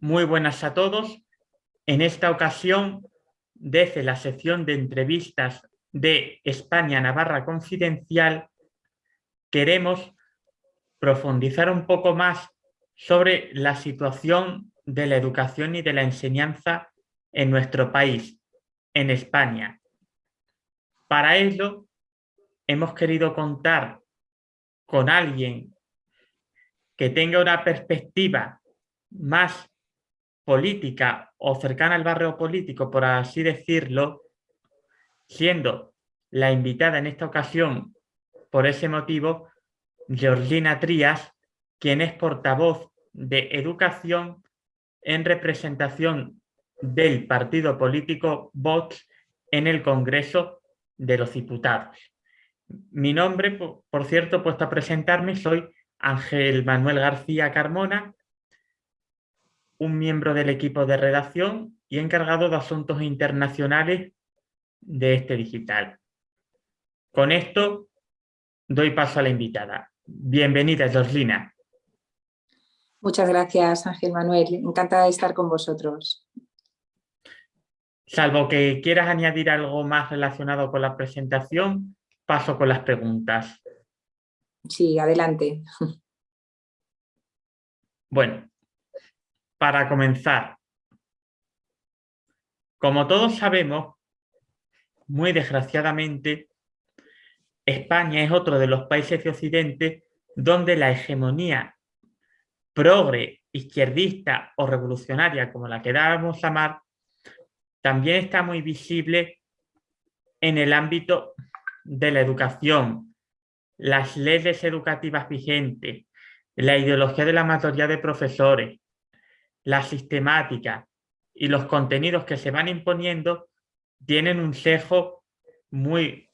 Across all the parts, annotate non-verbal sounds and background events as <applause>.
Muy buenas a todos. En esta ocasión, desde la sección de entrevistas de España-Navarra Confidencial, queremos profundizar un poco más sobre la situación de la educación y de la enseñanza en nuestro país, en España. Para ello, hemos querido contar con alguien que tenga una perspectiva más política o cercana al barrio político, por así decirlo, siendo la invitada en esta ocasión, por ese motivo, Georgina Trías, quien es portavoz de Educación en representación del partido político Vox en el Congreso de los Diputados. Mi nombre, por cierto, puesto a presentarme, soy Ángel Manuel García Carmona, un miembro del equipo de redacción y encargado de asuntos internacionales de este digital. Con esto doy paso a la invitada. Bienvenida, Joslina. Muchas gracias, Ángel Manuel. Encantada de estar con vosotros. Salvo que quieras añadir algo más relacionado con la presentación, paso con las preguntas. Sí, adelante. Bueno, para comenzar, como todos sabemos, muy desgraciadamente, España es otro de los países de Occidente donde la hegemonía progre, izquierdista o revolucionaria, como la querábamos llamar, también está muy visible en el ámbito de la educación, las leyes educativas vigentes, la ideología de la mayoría de profesores, la sistemática y los contenidos que se van imponiendo tienen un sesgo muy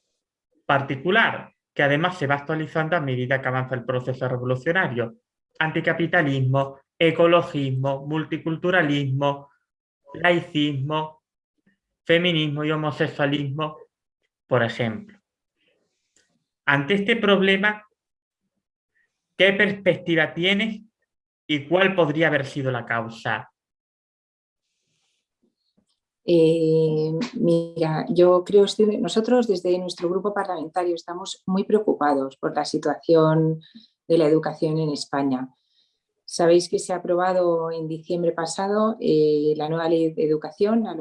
particular, que además se va actualizando a medida que avanza el proceso revolucionario. Anticapitalismo, ecologismo, multiculturalismo, laicismo, feminismo y homosexualismo, por ejemplo. Ante este problema, ¿qué perspectiva tienes y cuál podría haber sido la causa? Eh, mira, yo creo que nosotros desde nuestro grupo parlamentario estamos muy preocupados por la situación de la educación en España. Sabéis que se ha aprobado en diciembre pasado eh, la nueva ley de educación, la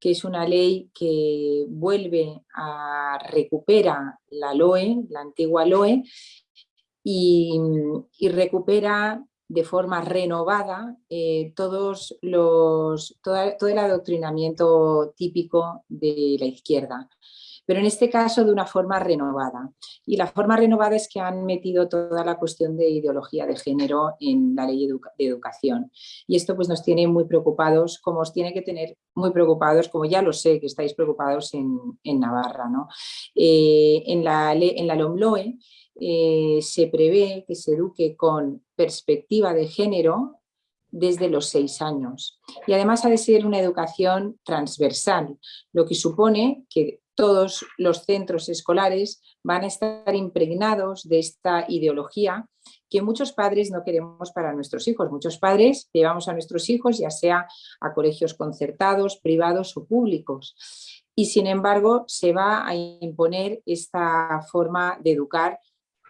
que es una ley que vuelve a recupera la LOE, la antigua LOE, y, recupera de forma renovada eh, todos los, todo el adoctrinamiento típico de la izquierda pero en este caso de una forma renovada. Y la forma renovada es que han metido toda la cuestión de ideología de género en la ley de educación. Y esto pues nos tiene muy preocupados, como os tiene que tener muy preocupados, como ya lo sé que estáis preocupados en, Navarra. ¿no? Eh, en, la, en la LOMLOE eh, se prevé que se eduque con perspectiva de género desde los seis años. Y además ha de ser una educación transversal, lo que supone que todos los centros escolares van a estar impregnados de esta ideología que muchos padres no queremos para nuestros hijos. Muchos padres llevamos a nuestros hijos ya sea a colegios concertados, privados o públicos. Y sin embargo se va a imponer esta forma de educar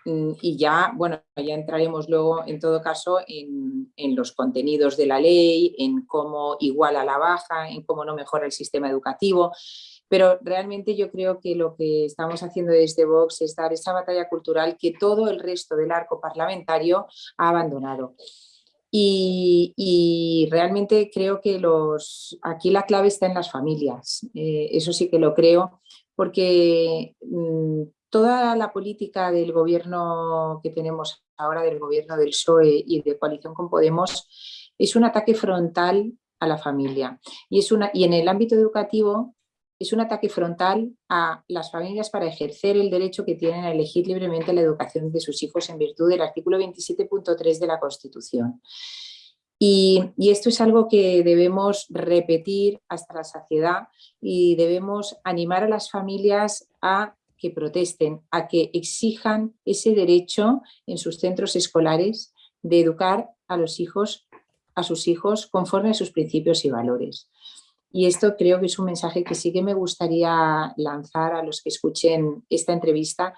mm, y ya, bueno, ya entraremos luego en todo caso en, en, los contenidos de la ley, en cómo iguala la baja, en cómo no mejora el sistema educativo, pero realmente yo creo que lo que estamos haciendo desde Vox es dar esa batalla cultural que todo el resto del arco parlamentario ha abandonado. Y, realmente creo que los, aquí la clave está en las familias, eh, eso sí que lo creo, porque mm, toda la política del gobierno que tenemos ahora, del gobierno del PSOE y de coalición con Podemos, es un ataque frontal a la familia. Y, es una, y en el ámbito educativo es un ataque frontal a las familias para ejercer el derecho que tienen a elegir libremente la educación de sus hijos en virtud del artículo 27.3 de la Constitución. Y, esto es algo que debemos repetir hasta la saciedad y debemos animar a las familias a que protesten, a que exijan ese derecho en sus centros escolares de educar a los hijos, a sus hijos conforme a sus principios y valores. Y esto creo que es un mensaje que sí que me gustaría lanzar a los que escuchen esta entrevista,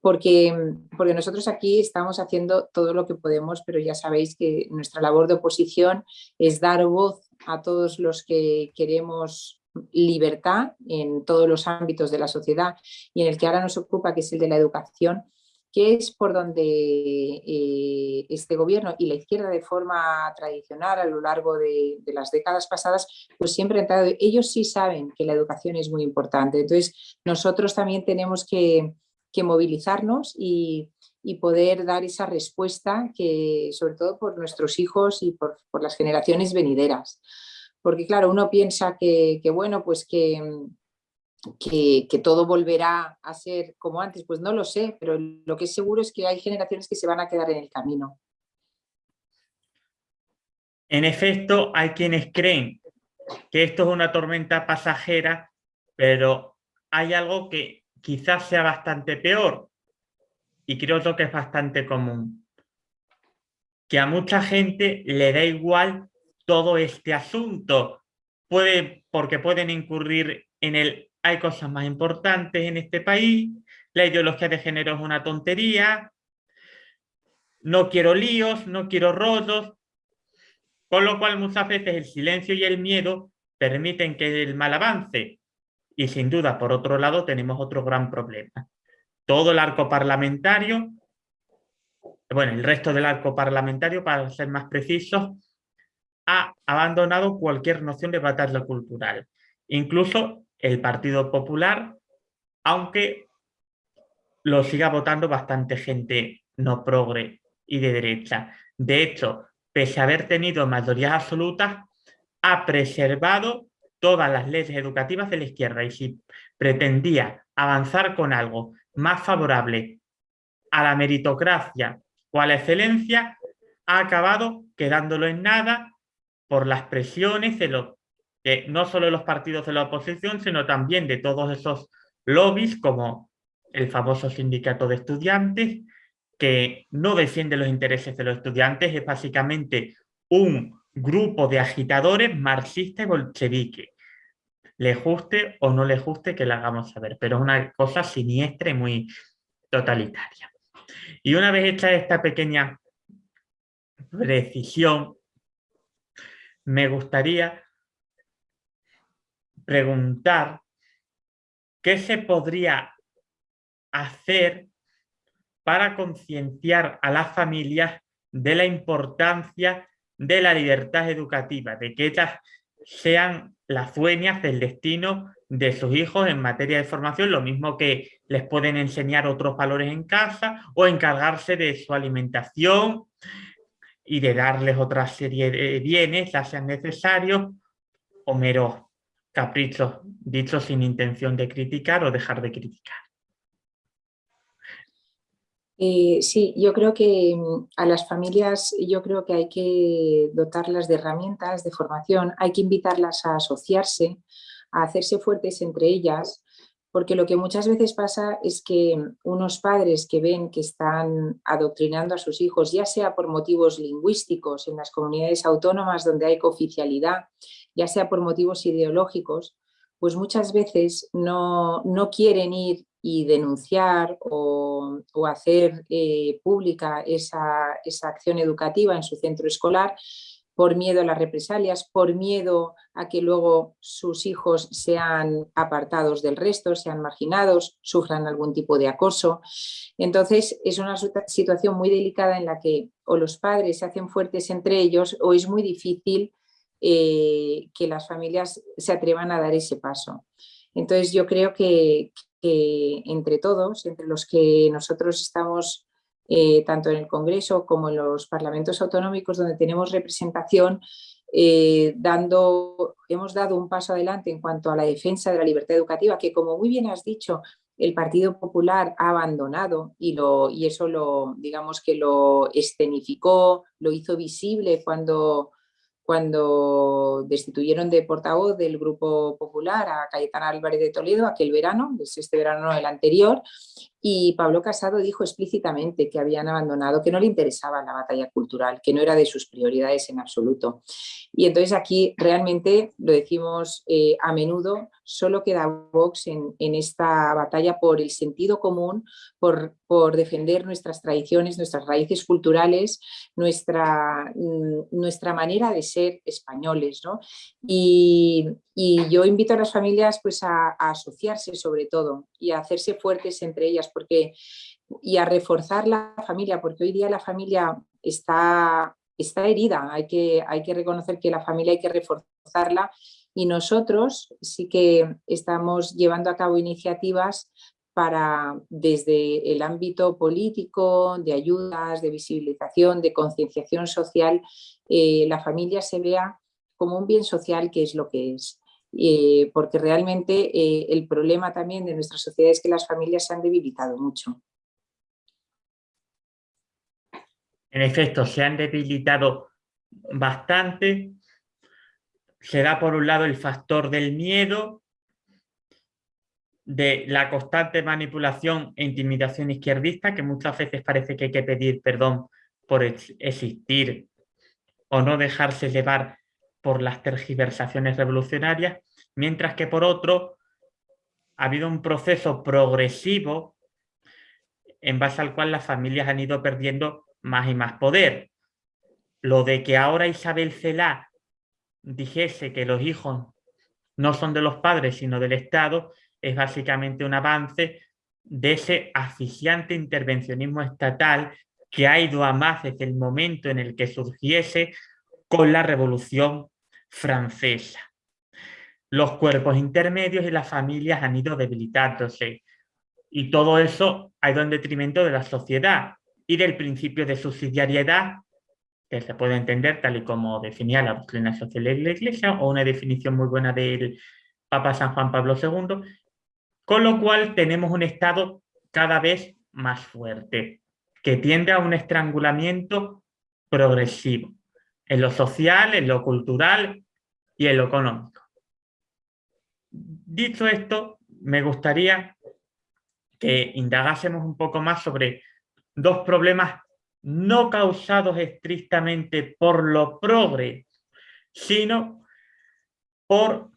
porque, porque nosotros aquí estamos haciendo todo lo que podemos, pero ya sabéis que nuestra labor de oposición es dar voz a todos los que queremos libertad en todos los ámbitos de la sociedad y en el que ahora nos ocupa, que es el de la educación, que es por donde eh, este gobierno y la izquierda de forma tradicional a lo largo de, las décadas pasadas, pues siempre han entrado, ellos sí saben que la educación es muy importante, entonces nosotros también tenemos que, movilizarnos y, poder dar esa respuesta que sobre todo por nuestros hijos y por, las generaciones venideras. Porque claro, uno piensa que, que bueno, pues que, que, todo volverá a ser como antes, pues no lo sé, pero lo que es seguro es que hay generaciones que se van a quedar en el camino. En efecto, hay quienes creen que esto es una tormenta pasajera, pero hay algo que quizás sea bastante peor y creo que es bastante común. Que a mucha gente le da igual todo este asunto, puede, porque pueden incurrir en el hay cosas más importantes en este país, la ideología de género es una tontería, no quiero líos, no quiero rollos, con lo cual muchas veces el silencio y el miedo permiten que el mal avance. Y sin duda, por otro lado, tenemos otro gran problema. Todo el arco parlamentario, bueno, el resto del arco parlamentario, para ser más precisos, ha abandonado cualquier noción de batalla cultural. Incluso el Partido Popular, aunque lo siga votando bastante gente no progre y de derecha. De hecho, pese a haber tenido mayorías absolutas, ha preservado todas las leyes educativas de la izquierda y si pretendía avanzar con algo más favorable a la meritocracia o a la excelencia, ha acabado quedándolo en nada por las presiones de los no solo de los partidos de la oposición, sino también de todos esos lobbies como el famoso sindicato de estudiantes, que no defiende los intereses de los estudiantes, es básicamente un grupo de agitadores marxistas y bolcheviques. Le guste o no le guste que la hagamos saber, pero es una cosa siniestra y muy totalitaria. Y una vez hecha esta pequeña precisión, me gustaría preguntar qué se podría hacer para concienciar a las familias de la importancia de la libertad educativa, de que ellas sean las dueñas del destino de sus hijos en materia de formación, lo mismo que les pueden enseñar otros valores en casa o encargarse de su alimentación y de darles otra serie de bienes, ya sean necesarios o meros caprichos dicho sin intención de criticar o dejar de criticar. Eh, sí, yo creo que mm, a las familias yo creo que hay que dotarlas de herramientas de formación, hay que invitarlas a asociarse, a hacerse fuertes entre ellas, porque lo que muchas veces pasa es que unos padres que ven que están adoctrinando a sus hijos, ya sea por motivos lingüísticos en las comunidades autónomas donde hay cooficialidad, ya sea por motivos ideológicos, pues muchas veces no, quieren ir y denunciar o, hacer eh, pública esa, esa acción educativa en su centro escolar por miedo a las represalias, por miedo a que luego sus hijos sean apartados del resto, sean marginados, sufran algún tipo de acoso. Entonces es una situación muy delicada en la que o los padres se hacen fuertes entre ellos o es muy difícil eh, que las familias se atrevan a dar ese paso. Entonces yo creo que, entre todos, entre los que nosotros estamos eh, tanto en el Congreso como en los parlamentos autonómicos donde tenemos representación, eh, dando, hemos dado un paso adelante en cuanto a la defensa de la libertad educativa, que como muy bien has dicho, el Partido Popular ha abandonado y, lo, y eso lo, digamos que lo escenificó, lo hizo visible cuando cuando destituyeron de portavoz del Grupo Popular a Cayetana Álvarez de Toledo aquel verano, es este verano el anterior, y Pablo Casado dijo explícitamente que habían abandonado, que no le interesaba la batalla cultural, que no era de sus prioridades en absoluto. Y entonces aquí realmente, lo decimos eh, a menudo, solo queda Vox en, esta batalla por el sentido común, por, defender nuestras tradiciones, nuestras raíces culturales, nuestra, mm, nuestra manera de ser españoles. ¿no? Y, yo invito a las familias pues, a asociarse sobre todo y a hacerse fuertes entre ellas porque, y a reforzar la familia, porque hoy día la familia está, está herida, hay que, hay que reconocer que la familia hay que reforzarla y nosotros sí que estamos llevando a cabo iniciativas para desde el ámbito político, de ayudas, de visibilización, de concienciación social, eh, la familia se vea como un bien social que es lo que es. Eh, porque realmente eh, el problema también de nuestra sociedad es que las familias se han debilitado mucho. En efecto, se han debilitado bastante. Se da por un lado el factor del miedo, de la constante manipulación e intimidación izquierdista, que muchas veces parece que hay que pedir perdón por existir o no dejarse llevar por las tergiversaciones revolucionarias, mientras que por otro ha habido un proceso progresivo en base al cual las familias han ido perdiendo más y más poder. Lo de que ahora Isabel Celá dijese que los hijos no son de los padres sino del Estado es básicamente un avance de ese asfixiante intervencionismo estatal que ha ido a más desde el momento en el que surgiese con la revolución francesa. Los cuerpos intermedios y las familias han ido debilitándose. Y todo eso ha ido en detrimento de la sociedad y del principio de subsidiariedad, que se puede entender tal y como definía la doctrina social de la Iglesia, o una definición muy buena del Papa San Juan Pablo II, con lo cual tenemos un Estado cada vez más fuerte, que tiende a un estrangulamiento progresivo, en lo social, en lo cultural y en lo económico. Dicho esto, me gustaría que indagásemos un poco más sobre dos problemas no causados estrictamente por lo progre, sino por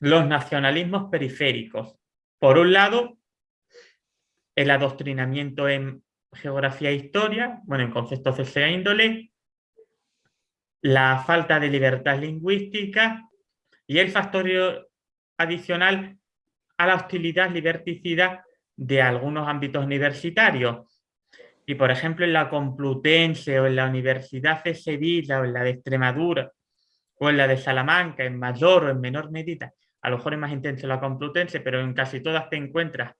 los nacionalismos periféricos. Por un lado, el adoctrinamiento en geografía e historia, bueno, en conceptos de esa índole, la falta de libertad lingüística y el factor adicional a la hostilidad liberticida de algunos ámbitos universitarios. Y por ejemplo en la Complutense o en la Universidad de Sevilla o en la de Extremadura o en la de Salamanca en mayor o en menor medida, a lo mejor es más intenso la Complutense, pero en casi todas te encuentras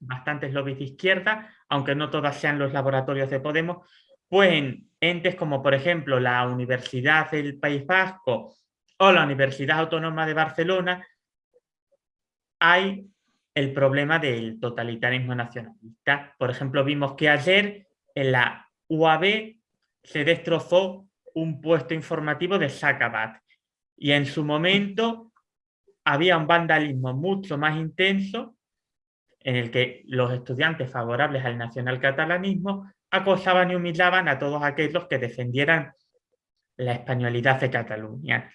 bastantes lobbies de izquierda, aunque no todas sean los laboratorios de Podemos, pues en entes como por ejemplo la Universidad del País Vasco o la Universidad Autónoma de Barcelona, hay el problema del totalitarismo nacionalista. Por ejemplo, vimos que ayer en la UAB se destrozó un puesto informativo de Sacabat y en su momento había un vandalismo mucho más intenso en el que los estudiantes favorables al nacionalcatalanismo acosaban y humillaban a todos aquellos que defendieran la españolidad de Cataluña.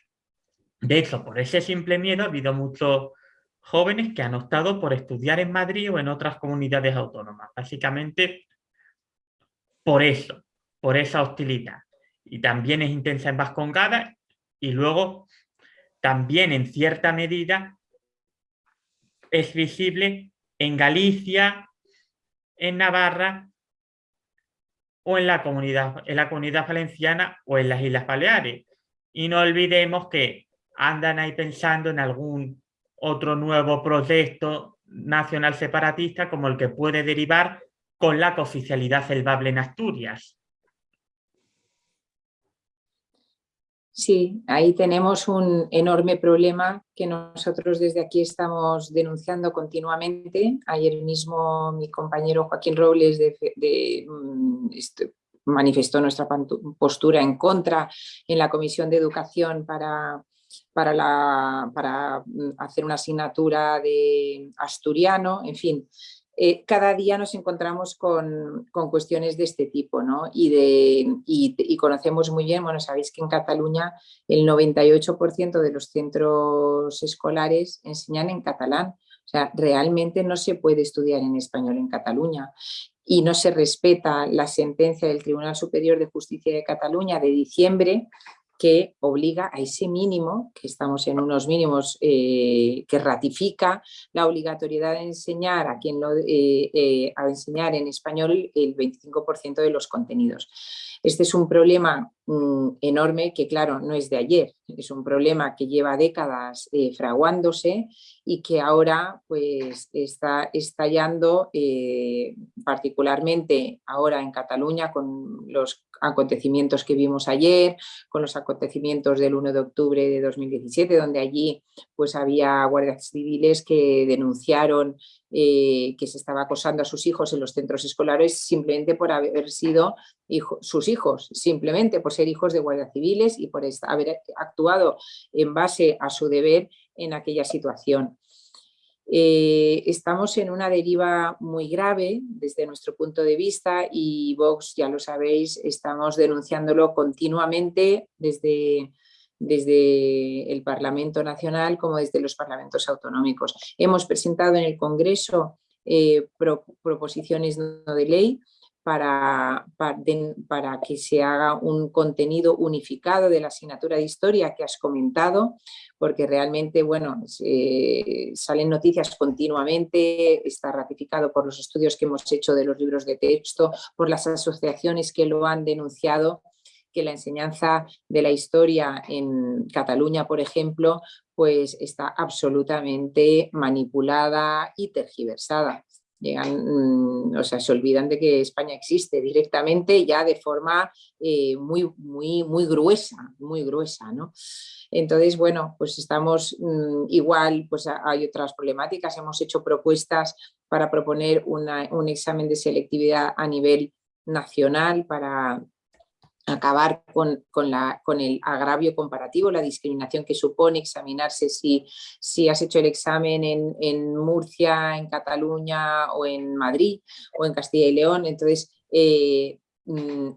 De hecho, por ese simple miedo ha habido muchos jóvenes que han optado por estudiar en Madrid o en otras comunidades autónomas. Básicamente por eso, por esa hostilidad. Y también es intensa en Vascongada y luego también en cierta medida es visible en Galicia, en Navarra o en la comunidad, en la comunidad valenciana o en las Islas Baleares. Y no olvidemos que andan ahí pensando en algún otro nuevo proyecto nacional separatista como el que puede derivar con la cooficialidad celbable en Asturias. Sí, ahí tenemos un enorme problema que nosotros desde aquí estamos denunciando continuamente. Ayer mismo mi compañero Joaquín Robles mm, este, manifestó nuestra postura en contra en la Comisión de Educación para, para mm, hacer una asignatura de asturiano, en fin, eh, cada día nos encontramos con, cuestiones de este tipo ¿no? y, conocemos muy bien, bueno, sabéis que en Cataluña el 98% de los centros escolares enseñan en catalán, o sea, realmente no se puede estudiar en español en Cataluña y no se respeta la sentencia del Tribunal Superior de Justicia de Cataluña de diciembre que obliga a ese mínimo, que estamos en unos mínimos eh, que ratifica la obligatoriedad de enseñar a quien lo, eh, eh, a enseñar en español el 25% de los contenidos. Este es un problema mm, enorme que, claro, no es de ayer, es un problema que lleva décadas fraguándose y que ahora pues, está estallando particularmente ahora en Cataluña con los acontecimientos que vimos ayer, con los acontecimientos del 1 de octubre de 2017, donde allí pues había guardias civiles que denunciaron eh, que se estaba acosando a sus hijos en los centros escolares simplemente por haber sido sus hijos, simplemente por ser hijos de guardias civiles y por haber actuado en base a su deber en aquella situación. Eh, estamos en una deriva muy grave desde nuestro punto de vista y Vox, ya lo sabéis, estamos denunciándolo continuamente desde, desde el Parlamento Nacional como desde los parlamentos autonómicos. Hemos presentado en el Congreso eh, proposiciones de ley para, para, que se haga un contenido unificado de la asignatura de historia que has comentado, porque realmente, bueno, salen noticias continuamente, está ratificado por los estudios que hemos hecho de los libros de texto, por las asociaciones que lo han denunciado, que la enseñanza de la historia en Cataluña, por ejemplo, pues está absolutamente manipulada y tergiversada llegan, mm, o sea, se olvidan de que España existe directamente ya de forma eh, muy, muy, muy gruesa, muy gruesa, ¿no? Entonces, bueno, pues estamos mm, igual, pues hay otras problemáticas, hemos hecho propuestas para proponer un examen de selectividad a nivel nacional para, acabar con, la, con, el agravio comparativo, la discriminación que supone examinarse si, si has hecho el examen en, Murcia, en Cataluña o en Madrid o en Castilla y León. Entonces, eh,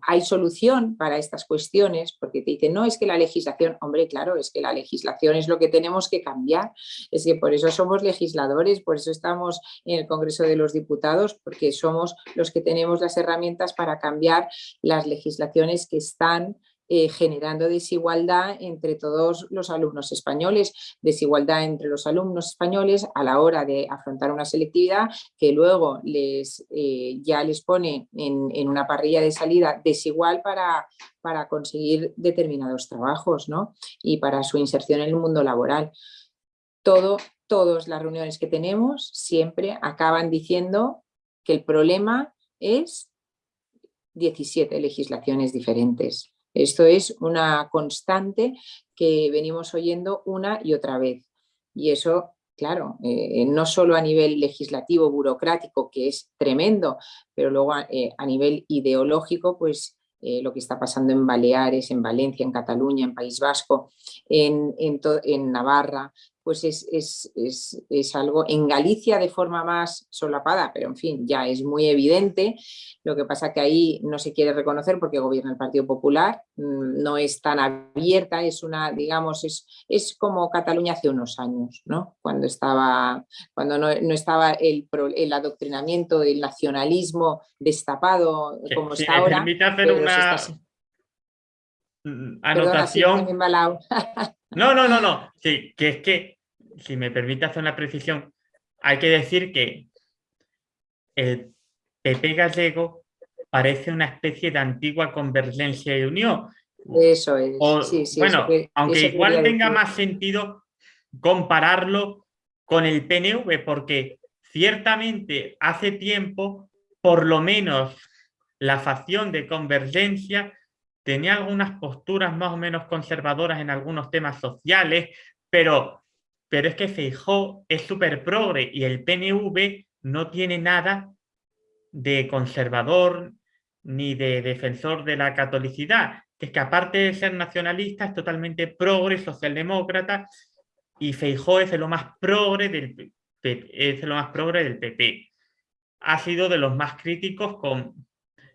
hay solución para estas cuestiones, porque te dicen, no, es que la legislación, hombre, claro, es que la legislación es lo que tenemos que cambiar, es que por eso somos legisladores, por eso estamos en el Congreso de los Diputados, porque somos los que tenemos las herramientas para cambiar las legislaciones que están eh, generando desigualdad entre todos los alumnos españoles, desigualdad entre los alumnos españoles a la hora de afrontar una selectividad que luego les, eh, ya les pone en, una parrilla de salida desigual para, para conseguir determinados trabajos ¿no? y para su inserción en el mundo laboral. Todo, todas las reuniones que tenemos siempre acaban diciendo que el problema es 17 legislaciones diferentes. Esto es una constante que venimos oyendo una y otra vez. Y eso, claro, eh, no solo a nivel legislativo, burocrático, que es tremendo, pero luego a, eh, nivel ideológico, pues eh, lo que está pasando en Baleares, en Valencia, en Cataluña, en País Vasco, en, en Navarra, pues es, algo en Galicia de forma más solapada, pero en fin, ya es muy evidente. Lo que pasa que ahí no se quiere reconocer porque gobierna el Partido Popular, mm, no es tan abierta, es una, digamos, es, es como Cataluña hace unos años, ¿no? Cuando estaba, cuando no, estaba el, el, adoctrinamiento, el nacionalismo destapado como está ahora. hacer una... anotación. No, no, no, no. Sí, que es que, si me permite hacer una precisión, hay que decir que el PP gallego parece una especie de antigua convergencia y unión. Eso es. bueno, aunque igual tenga más sentido compararlo con el PNV, porque ciertamente hace tiempo, por lo menos la facción de convergencia tenía algunas posturas más o menos conservadoras en algunos temas sociales, pero, pero es que Feijó es súper progre y el PNV no tiene nada de conservador ni de defensor de la catolicidad, que es que aparte de ser nacionalista es totalmente progre, socialdemócrata, y Feijó es más progre del, es lo más progre del PP. Ha sido de los más críticos con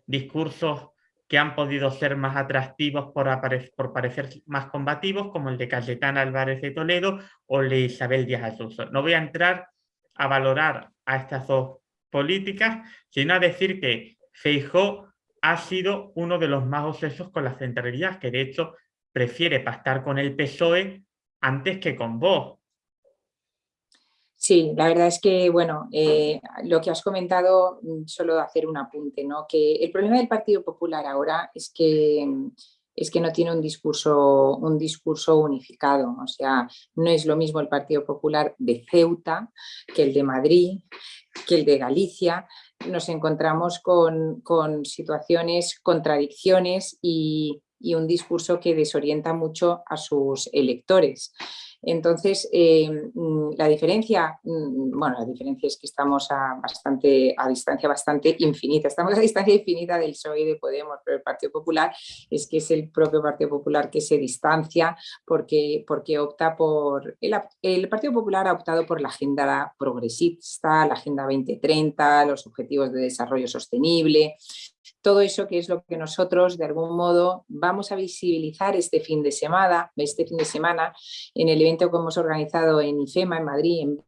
discursos que han podido ser más atractivos por, parecer más combativos, como el de Cayetana Álvarez de Toledo o el de Isabel Díaz Ayuso. No voy a entrar a valorar a estas dos políticas, sino a decir que Feijó ha sido uno de los más obsesos con las centralidades, que de hecho prefiere pactar con el PSOE antes que con vos. Sí, la verdad es que, bueno, eh, lo que has comentado, mm, solo hacer un apunte, ¿no? Que el problema del Partido Popular ahora es que, mm, es que no tiene un discurso, un discurso unificado, o sea, no es lo mismo el Partido Popular de Ceuta que el de Madrid, que el de Galicia, nos encontramos con, con situaciones, contradicciones y, y un discurso que desorienta mucho a sus electores. Entonces, eh, mm, la diferencia, mm, bueno, la diferencia es que estamos a, bastante, a distancia bastante infinita, estamos a distancia infinita del PSOE y de Podemos, pero el Partido Popular es que es el propio Partido Popular que se distancia porque, porque opta por, el, el Partido Popular ha optado por la agenda progresista, la Agenda 2030, los objetivos de desarrollo sostenible, todo eso que es lo que nosotros de algún modo vamos a visibilizar este fin de semana, este fin de semana en el evento que hemos organizado en IFEMA, en Madrid, en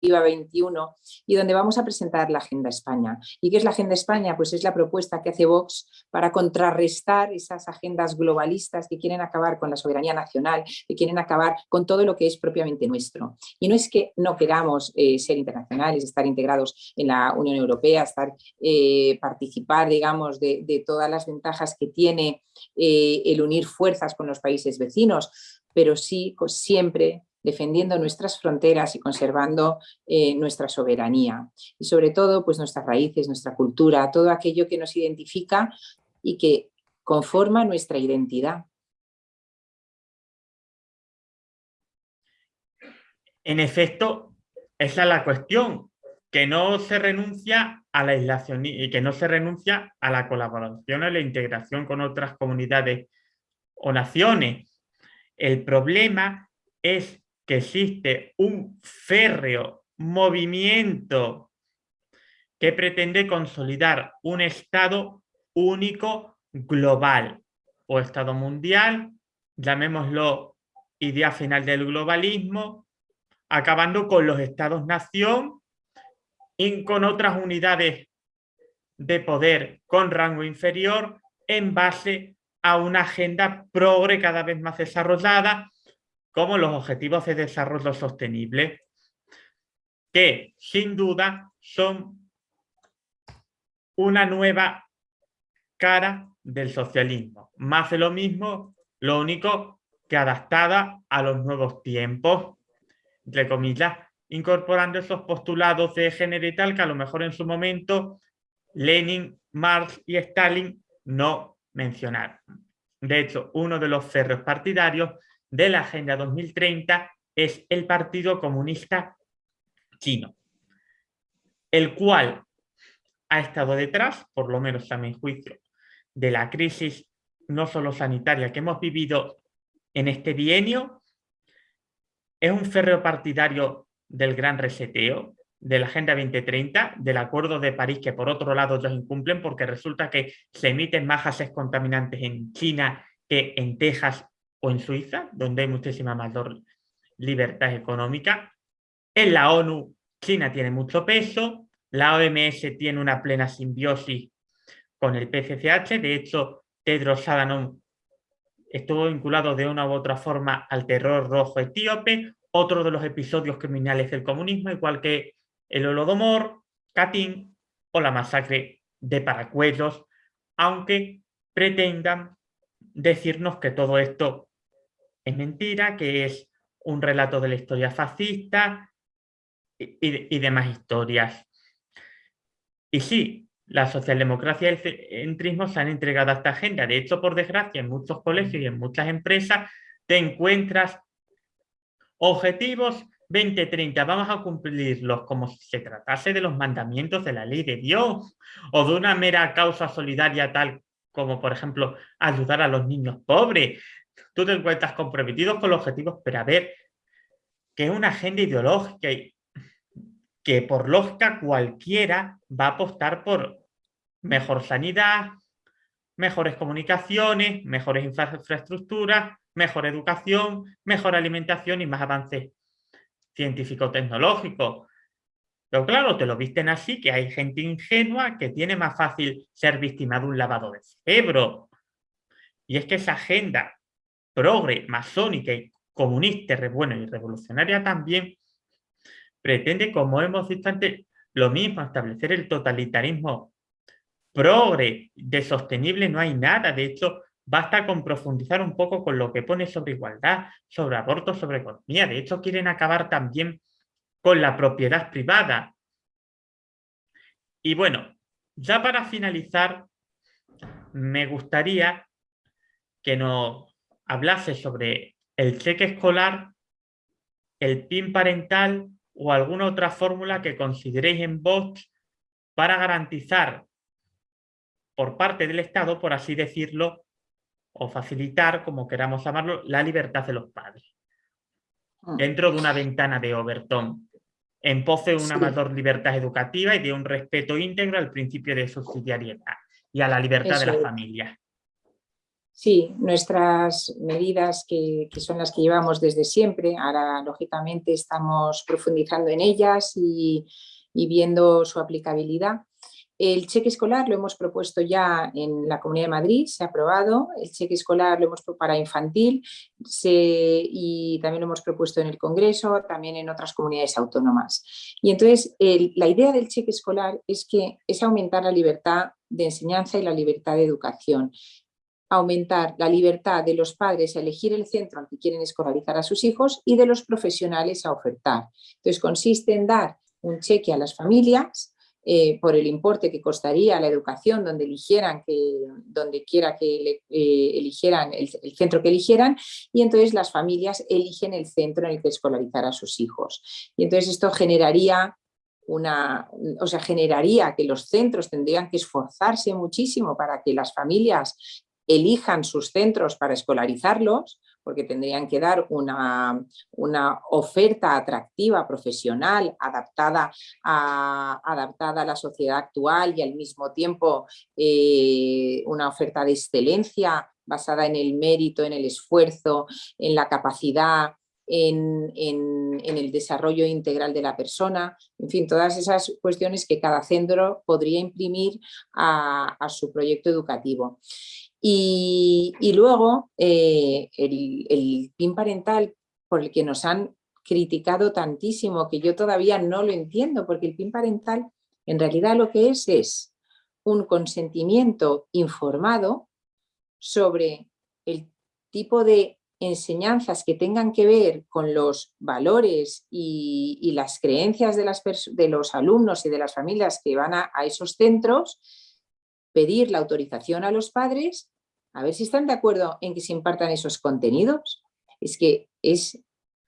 21 y donde vamos a presentar la Agenda España. ¿Y qué es la Agenda España? Pues es la propuesta que hace Vox para contrarrestar esas agendas globalistas que quieren acabar con la soberanía nacional, que quieren acabar con todo lo que es propiamente nuestro. Y no es que no queramos eh, ser internacionales, estar integrados en la Unión Europea, estar, eh, participar, digamos, de, todas las ventajas que tiene eh, el unir fuerzas con los países vecinos, pero sí pues, siempre defendiendo nuestras fronteras y conservando eh, nuestra soberanía. Y sobre todo, pues nuestras raíces, nuestra cultura, todo aquello que nos identifica y que conforma nuestra identidad. En efecto, esa es la cuestión, que no se renuncia a la aislación y que no se renuncia a la colaboración, a la integración con otras comunidades o naciones. El problema es que existe un férreo movimiento que pretende consolidar un Estado único global o Estado mundial, llamémoslo idea final del globalismo, acabando con los Estados-nación y con otras unidades de poder con rango inferior en base a una agenda progre cada vez más desarrollada como los Objetivos de Desarrollo Sostenible, que sin duda son una nueva cara del socialismo. Más de lo mismo, lo único que adaptada a los nuevos tiempos, entre comillas, incorporando esos postulados de género y tal que a lo mejor en su momento Lenin, Marx y Stalin no mencionaron. De hecho, uno de los ferros partidarios de la Agenda 2030 es el Partido Comunista Chino, el cual ha estado detrás, por lo menos a mi juicio, de la crisis no solo sanitaria que hemos vivido en este bienio, es un férreo partidario del gran reseteo, de la Agenda 2030, del Acuerdo de París, que por otro lado ellos incumplen porque resulta que se emiten más gases contaminantes en China que en Texas o en Suiza, donde hay muchísima mayor libertad económica. En la ONU, China tiene mucho peso, la OMS tiene una plena simbiosis con el PCCH, de hecho, Tedros Adhanom estuvo vinculado de una u otra forma al terror rojo etíope, otro de los episodios criminales del comunismo, igual que el Holodomor, Katyn o la masacre de Paracuellos, aunque pretendan decirnos que todo esto es mentira, que es un relato de la historia fascista y, demás historias. Y sí, la socialdemocracia y el centrismo se han entregado a esta agenda. De hecho, por desgracia, en muchos colegios y en muchas empresas te encuentras objetivos 2030 vamos a cumplirlos como si se tratase de los mandamientos de la ley de Dios o de una mera causa solidaria tal como, por ejemplo, ayudar a los niños pobres. Tú te encuentras comprometidos con los objetivos, pero a ver, que es una agenda ideológica y que por lógica cualquiera va a apostar por mejor sanidad, mejores comunicaciones, mejores infraestructuras, mejor educación, mejor alimentación y más avances científico-tecnológico. Pero claro, te lo visten así, que hay gente ingenua que tiene más fácil ser víctima de un lavado de cerebro. Y es que esa agenda progre, masónica y comunista, bueno, y revolucionaria también, pretende, como hemos visto antes, lo mismo, establecer el totalitarismo progre, de sostenible no hay nada, de hecho, Basta con profundizar un poco con lo que pone sobre igualdad, sobre aborto, sobre economía. De hecho, quieren acabar también con la propiedad privada. Y bueno, ya para finalizar, me gustaría que nos hablase sobre el cheque escolar, el PIN parental o alguna otra fórmula que consideréis en Vox para garantizar por parte del Estado, por así decirlo, o facilitar, como queramos llamarlo, la libertad de los padres. Mm. Dentro de una ventana de Overton, en pos de una mayor libertad educativa y de un respeto íntegro al principio de subsidiariedad y a la libertad de la familia. Sí, nuestras medidas que, son las que llevamos desde siempre, ahora lógicamente estamos profundizando en ellas y viendo su aplicabilidad. El cheque escolar lo hemos propuesto ya en la Comunidad de Madrid, se ha aprobado. El cheque escolar lo hemos propuesto para infantil y también lo hemos propuesto en el Congreso, también en otras comunidades autónomas. Y entonces la idea del cheque escolar es que es aumentar la libertad de enseñanza y la libertad de educación aumentar la libertad de los padres a elegir el centro al que quieren escolarizar a sus hijos y de los profesionales a ofertar. Entonces consiste en dar un cheque a las familias eh, por el importe que costaría la educación donde eligieran que, donde quiera que eh, eligieran el, centro que eligieran y entonces las familias eligen el centro en el que escolarizar a sus hijos. Y entonces esto generaría una, o sea, generaría que los centros tendrían que esforzarse muchísimo para que las familias elijan sus centros para escolarizarlos, porque tendrían que dar una, oferta atractiva, profesional, adaptada a, adaptada a la sociedad actual y al mismo tiempo eh, una oferta de excelencia basada en el mérito, en el esfuerzo, en la capacidad, en, el desarrollo integral de la persona, en fin, todas esas cuestiones que cada centro podría imprimir a su proyecto educativo. Y, luego eh, el, PIN parental por el que nos han criticado tantísimo, que yo todavía no lo entiendo, porque el PIN parental en realidad lo que es es un consentimiento informado sobre el tipo de enseñanzas que tengan que ver con los valores y, las creencias de, las de, los alumnos y de las familias que van a esos centros pedir la autorización a los padres, a ver si están de acuerdo en que se impartan esos contenidos. Es que es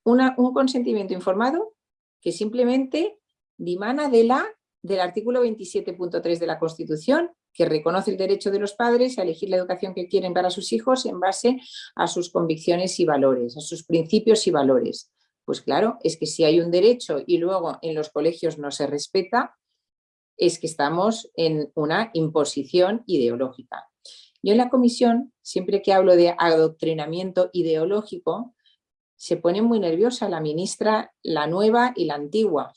un consentimiento informado que simplemente dimana de la, del artículo 27.3 de la Constitución, que reconoce el derecho de los padres a elegir la educación que quieren para sus hijos en base a sus convicciones y valores, a sus principios y valores. Pues claro, es que si hay un derecho y luego en los colegios no se respeta, es que estamos en una imposición ideológica. Yo en la comisión, siempre que hablo de adoctrinamiento ideológico, se pone muy nerviosa la ministra, la nueva y la antigua.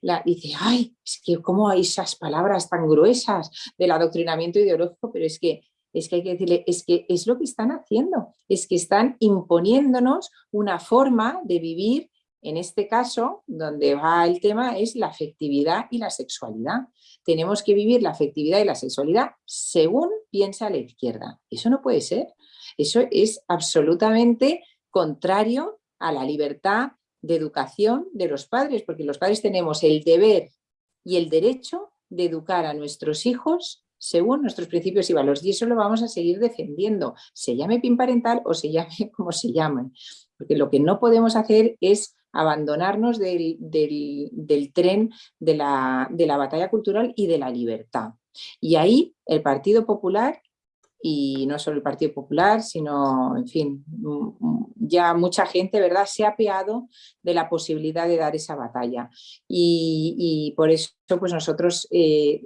La, dice, ay, es que cómo hay esas palabras tan gruesas del adoctrinamiento ideológico, pero es que, es que hay que decirle, es que es lo que están haciendo, es que están imponiéndonos una forma de vivir en este caso, donde va el tema es la afectividad y la sexualidad. Tenemos que vivir la afectividad y la sexualidad según piensa la izquierda. Eso no puede ser. Eso es absolutamente contrario a la libertad de educación de los padres, porque los padres tenemos el deber y el derecho de educar a nuestros hijos según nuestros principios y valores. Y eso lo vamos a seguir defendiendo, se llame PIN parental o se llame <laughs> como se llame. Porque lo que no podemos hacer es abandonarnos del, tren de la, de la batalla cultural y de la libertad. Y ahí el Partido Popular y no solo el Partido Popular, sino, en fin, ya mucha gente, ¿verdad?, se ha apeado de la posibilidad de dar esa batalla. Y, por eso, pues nosotros, eh,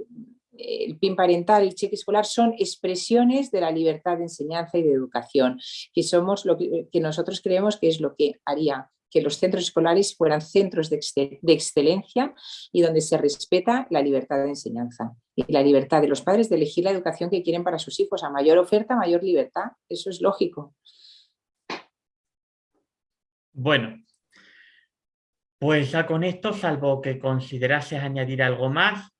el PIN parental, el cheque escolar, son expresiones de la libertad de enseñanza y de educación, que somos lo que, que nosotros creemos que es lo que haría que los centros escolares fueran centros de, excelencia y donde se respeta la libertad de enseñanza y la libertad de los padres de elegir la educación que quieren para sus hijos. A mayor oferta, mayor libertad. Eso es lógico. Bueno, pues ya con esto, salvo que considerases añadir algo más,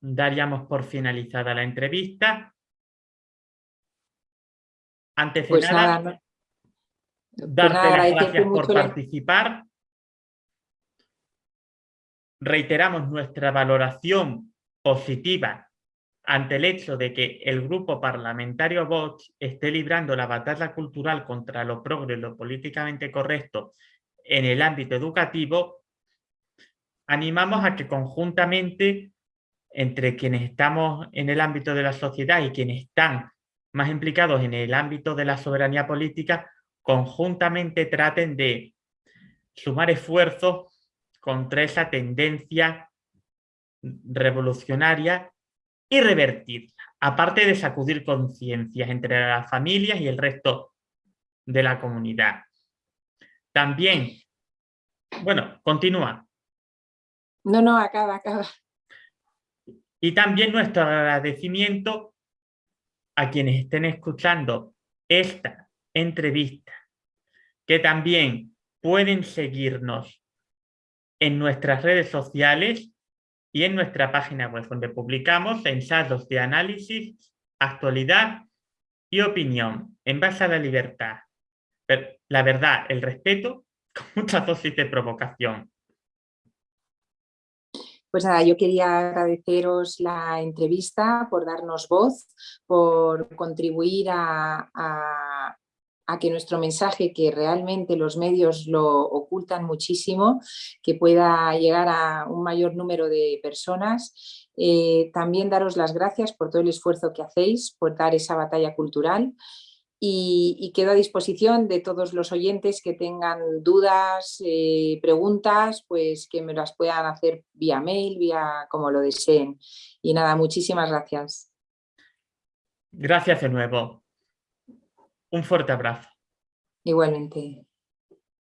daríamos por finalizada la entrevista. Antes de pues nada, Darte las gracias por participar. Reiteramos nuestra valoración positiva ante el hecho de que el grupo parlamentario Vox esté librando la batalla cultural contra lo progre y lo políticamente correcto en el ámbito educativo, animamos a que conjuntamente entre quienes estamos en el ámbito de la sociedad y quienes están más implicados en el ámbito de la soberanía política, conjuntamente traten de sumar esfuerzos contra esa tendencia revolucionaria y revertirla, aparte de sacudir conciencias entre las familias y el resto de la comunidad. También, bueno, continúa. No, no, acaba, acaba. Y también nuestro agradecimiento a quienes estén escuchando esta entrevista que también pueden seguirnos en nuestras redes sociales y en nuestra página web, donde publicamos ensayos de análisis, actualidad y opinión en base a la libertad, la verdad, el respeto, <laughs> con mucha dosis de provocación. Pues nada, yo quería agradeceros la entrevista, por darnos voz, por contribuir a a que nuestro mensaje, que realmente los medios lo ocultan muchísimo, que pueda llegar a un mayor número de personas. Eh, también daros las gracias por todo el esfuerzo que hacéis, por dar esa batalla cultural y, quedo a disposición de todos los oyentes que tengan dudas, eh, preguntas, pues que me las puedan hacer vía mail, vía como lo deseen. Y nada, muchísimas gracias. Gracias de nuevo. Un fuerte abrazo. Igualmente.